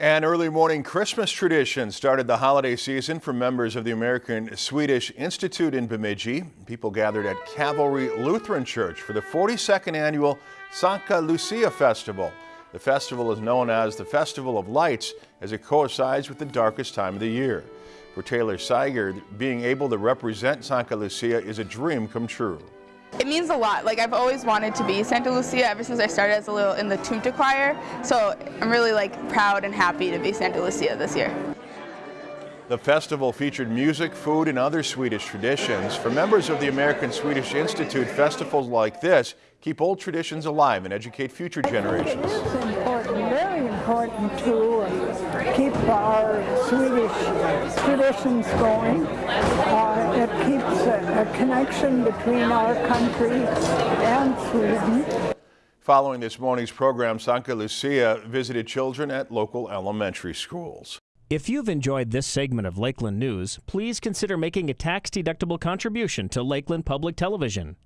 An early morning Christmas tradition started the holiday season for members of the American Swedish Institute in Bemidji. People gathered at Calvary Lutheran Church for the 42nd annual Santa Lucia Festival. The festival is known as the Festival of Lights as it coincides with the darkest time of the year. For Taylor Seiger, being able to represent Santa Lucia is a dream come true. It means a lot. Like I've always wanted to be Santa Lucia ever since I started as a little in the Tunta choir. So I'm really like proud and happy to be Santa Lucia this year. The festival featured music, food, and other Swedish traditions. For members of the American Swedish Institute, festivals like this keep old traditions alive and educate future generations. It is important, very important to keep our Swedish traditions going. Uh, it keeps a, a connection between our country and Sweden. Following this morning's program, Sankta Lucia visited children at local elementary schools. If you've enjoyed this segment of Lakeland News, please consider making a tax-deductible contribution to Lakeland Public Television.